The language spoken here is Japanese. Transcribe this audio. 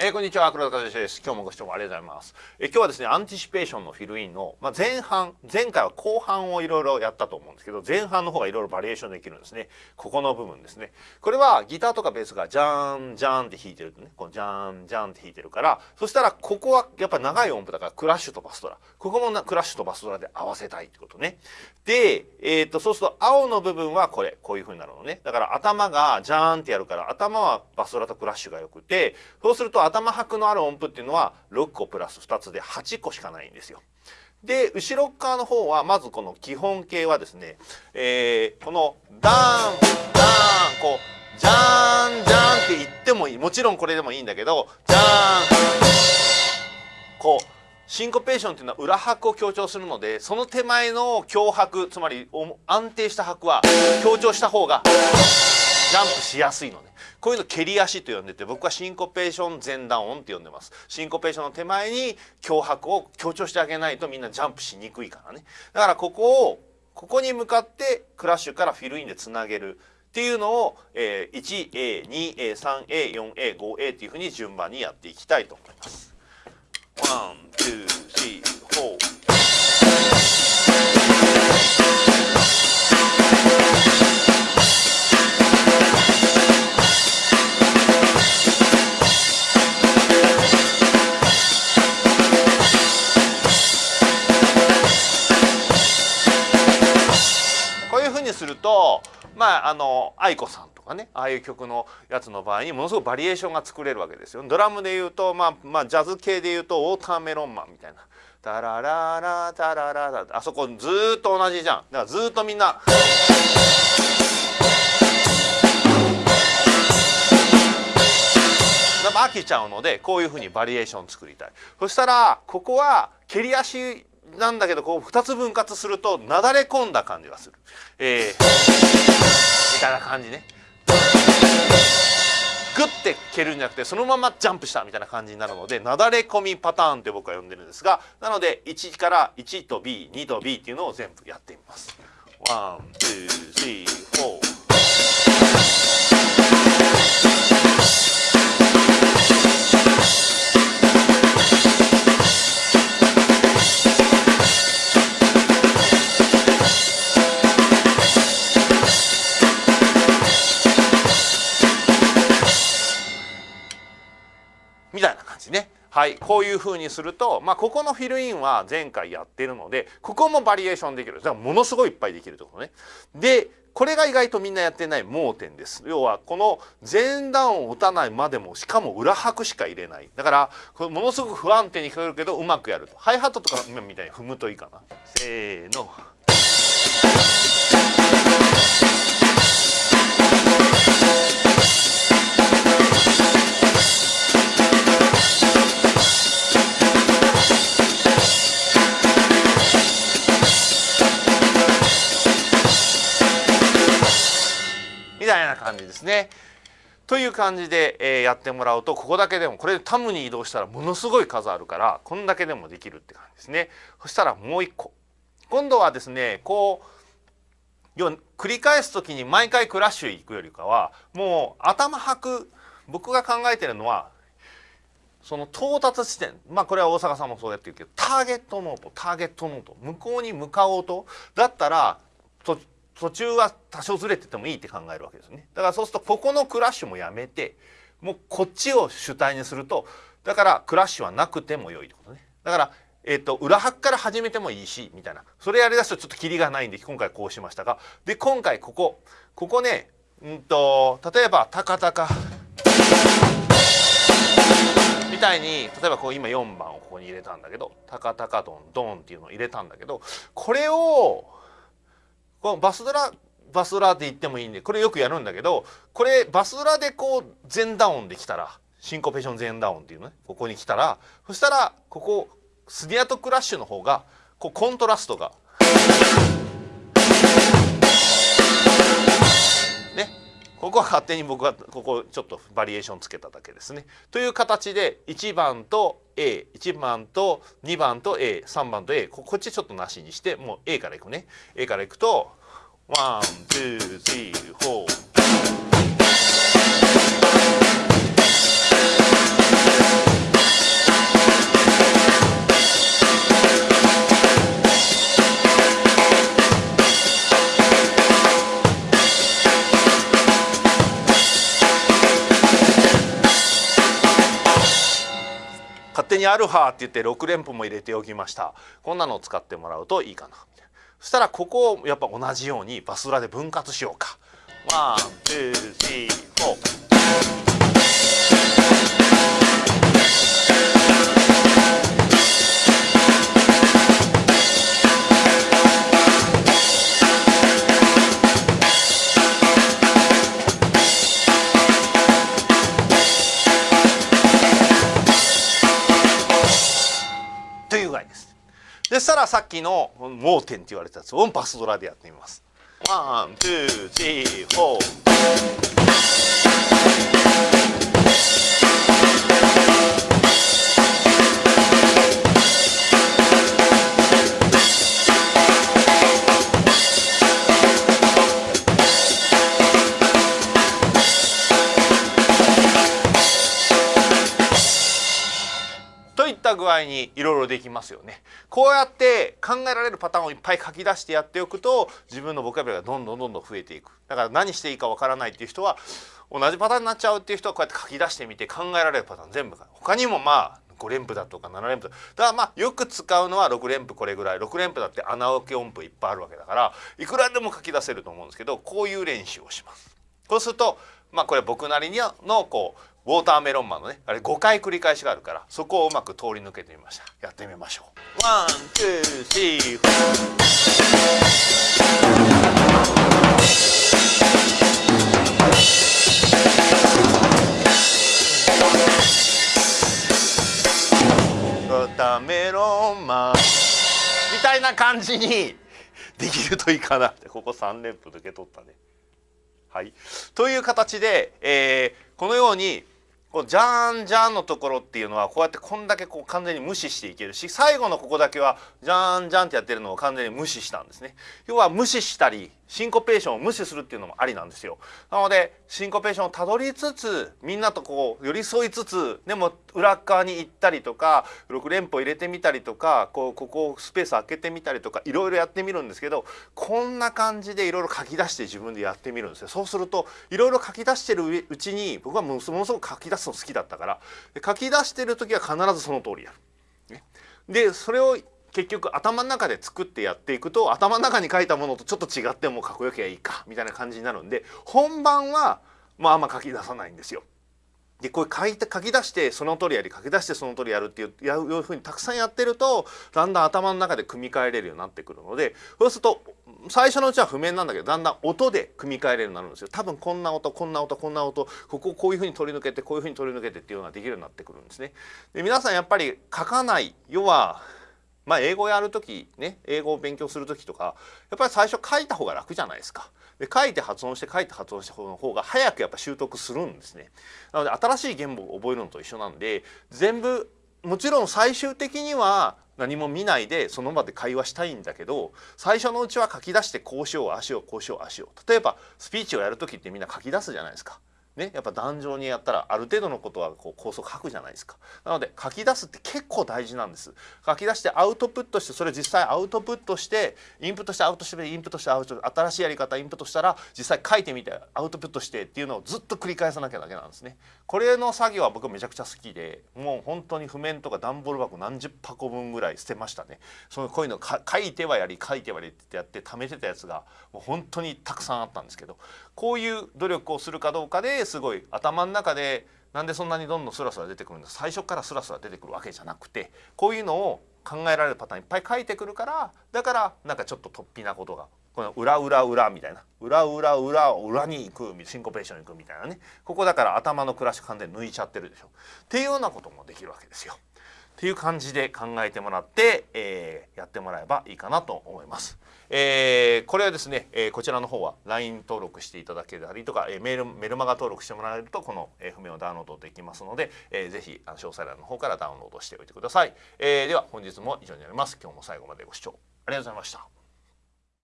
えー、こんにちは黒田和之です。今日もご視聴ありがとうございます。えー、今日はですね、 anticipation のフィルインの、まあ、前半、前回は後半をいろいろやったと思うんですけど、前半の方がいろいろバリエーションできるんですね。ここの部分ですね。これはギターとかベースがジャーン、ジャーンって弾いてるね、こうジャーン、ジャーンって弾いてるから、そしたらここはやっぱ長い音符だからクラッシュとバスドラ。ここもなクラッシュとバスドラで合わせたいってことね。で、えっ、と、そうすると青の部分はこれ、こういう風になるのね。だから頭がジャーンってやるから、頭はバスドラとクラッシュが良くて、そうすると頭拍のある音符っていうのは6個プラス2つで8個しかないんですよ。で後ろ側の方はまずこの基本形はですね、えー、このダーンダーンこうジャーンジャーンって言ってもいいもちろんこれでもいいんだけどジャーンこうシンコペーションっていうのは裏拍を強調するのでその手前の強拍つまり安定した拍は強調した方がジャンプしやすいのでこういうの蹴り足と呼んでて僕はシンコペーション前段音って呼んでます。シンコペーションの手前に強迫を強調してあげないとみんなジャンプしにくいからね。だからここをここに向かってクラッシュからフィルインでつなげるっていうのを、え、1A2A3A4A5A っていうふうに順番にやっていきたいと思います。1 2まああの愛子さんとかねああいう曲のやつの場合にものすごくバリエーションが作れるわけですよ。ドラムで言うと、まあ、まあジャズ系で言うとウォーターメロンマンみたいな。タラララタラララあそこずっと同じじゃん。だからずっとみんな。飽きちゃうのでこういうふうにバリエーション作りたいそしたらここは蹴り足なんだけどこう2つ分割するとなだれ込んだ感じがする、えー、たいな感じねグッて蹴るんじゃなくてそのままジャンプしたみたいな感じになるのでなだれ込みパターンって僕は呼んでるんですがなので1から1と B2 と B っていうのを全部やってみます。1 2 3 4い、こういう風にすると、まあ、ここのフィルインは前回やってるのでここもバリエーションできるだからものすごいいっぱいできるってことね。でこれが意外とみんなやってない盲点です。要はこの前段を打たないまでもしかも裏拍しか入れない。だからこれものすごく不安定に聞こえるけどうまくやると。ハイハットとか今みたいに踏むといいかな。せーの。たいな感じですね。という感じで、え、やってもらうとここだけでもこれタムに移動したらものすごい数あるからこんだけでもできるって感じですね。そしたらもう一個今度はですねこう要は繰り返す時に毎回クラッシュ行くよりかはもう頭吐く僕が考えてるのはその到達地点まあこれは大阪さんもそうやってるけどターゲットノートターゲットノート向こうに向かおうとだったら途中は多少ずれててもいいって考えるわけですね。だからそうするとここのクラッシュもやめてもうこっちを主体にするとだからクラッシュはなくても良いってことね。だからえーと、裏拍から始めてもいいしみたいな。それやりだすとちょっとキリがないんで今回こうしましたが。で今回ここここねうんと例えば「タカタカ」みたいに例えばこう今4番をここに入れたんだけど「タカタカドンドン」っていうのを入れたんだけどこれをこのバスドラバスドラって言ってもいいんでこれよくやるんだけどこれバスドラでこう全ダウンできたらシンコペーション全ダウンっていうねここに来たらそしたらここスニアとクラッシュの方がこうコントラストがここは勝手に僕はここちょっとバリエーションつけただけですね。という形で1番と A1 番と2番と A3 番と A こっちちょっとなしにしてもう A からいくね。A からいくと1,2,3,4手にアルファって言って6連符も入れておきました。こんなのを使ってもらうといいかな。そしたらここをやっぱ同じようにバスドラで分割しようか。 one two three four。さっきの盲点って言われたやつをバスドラでやってみます。ワン、ツー、スリー、フォー。具合にいろいろできますよね。こうやって考えられるパターンをいっぱい書き出してやっておくと自分のボキャブラがどんどんどんどん増えていく。だから何していいかわからないっていう人は同じパターンになっちゃうっていう人はこうやって書き出してみて考えられるパターン全部他にもまあ5連符だとか7連符だからまあよく使うのは6連符これぐらい6連符だって穴開け音符いっぱいあるわけだからいくらでも書き出せると思うんですけどこういう練習をします。こうするとまあこれ僕なりのこうウォーターメロンマンのねあれ5回繰り返しがあるからそこをうまく通り抜けてみました。やってみましょう。ワンツースリーウォーターメロンマンみたいな感じにできるといいかなって。ここ3連符抜け取ったね。はい。という形で、えー、このようにこうジャーンジャーンのところっていうのはこうやってこんだけこう完全に無視していけるし最後のここだけはジャーンジャーンってやってるのを完全に無視したんですね。要は無視したりシンコペーションを無視するっていうのもありなんですよ。なのでシンコペーションをたどりつつみんなとこう寄り添いつつでも裏側に行ったりとか6連符を入れてみたりとかこうここスペース開けてみたりとかいろいろやってみるんですけどこんな感じでいろいろ書き出して自分でやってみるんですよ。そうするといろいろ書き出してるうちに僕はものすごく書き出すの好きだったから書き出してる時は必ずその通りやる。ねでそれを結局頭の中で作ってやっていくと頭の中に書いたものとちょっと違ってもかっこよきゃいいかみたいな感じになるんで本番はまああんま書き出さないんですよ。でこう書いて書き出してその通りやり書き出してその通りやるっていうやいうふうにたくさんやってるとだんだん頭の中で組み替えれるようになってくるのでそうすると最初のうちは譜面なんだけどだんだん音で組み替えれるようになるんですよ多分こんな音こんな音こんな音ここをこういうふうに取り抜けてこういうふうに取り抜けてっていうのができるようになってくるんですね。で皆さんやっぱり書かない要はまあ英語やる時ね英語を勉強する時とかやっぱり最初書いた方が楽じゃないですか。で書いて発音して書いて発音した方の方が早くやっぱ習得するんですね。なので新しい言語を覚えるのと一緒なんで全部もちろん最終的には何も見ないでその場で会話したいんだけど最初のうちは書き出してこうしようああしようこうしようああしよう例えばスピーチをやる時ってみんな書き出すじゃないですか。ね、やっぱ壇上にやったらある程度のことはこう構想書くじゃないですか。なので書き出すって結構大事なんです。書き出してアウトプットしてそれ実際アウトプットしてインプットしてアウトしてインプットしてアウト新しいやり方インプットしたら実際書いてみてアウトプットしてっていうのをずっと繰り返さなきゃだけなんですね。これの作業は僕めちゃくちゃ好きでもう本当に譜面とか段ボール箱何十箱分ぐらい捨てましたね。そのこういうの書いてはやり書いてはやりってやって貯めてたやつがもう本当にたくさんあったんですけどこういう努力をするかどうかですごい頭の中でなんでそんなにどんどんスラスラ出てくるんだ。最初からスラスラ出てくるわけじゃなくてこういうのを考えられるパターンいっぱい書いてくるからだからなんかちょっと突飛なことがこの裏裏裏みたいな。裏裏裏を裏に行くシンコペーションに行くみたいなね。ここだから頭の暮らし完全に抜いちゃってるでしょ。っていうようなこともできるわけですよ。という感じで考えてもらって、えー、やってもらえばいいかなと思います。えー、これはですね、えー、こちらの方は LINE 登録していただけたりとか、えー、メールメルマガ登録してもらえるとこの、え、譜面をダウンロードできますので、えー、ぜひ詳細欄の方からダウンロードしておいてください。えー、では本日も以上になります。今日も最後までご視聴ありがとうございました。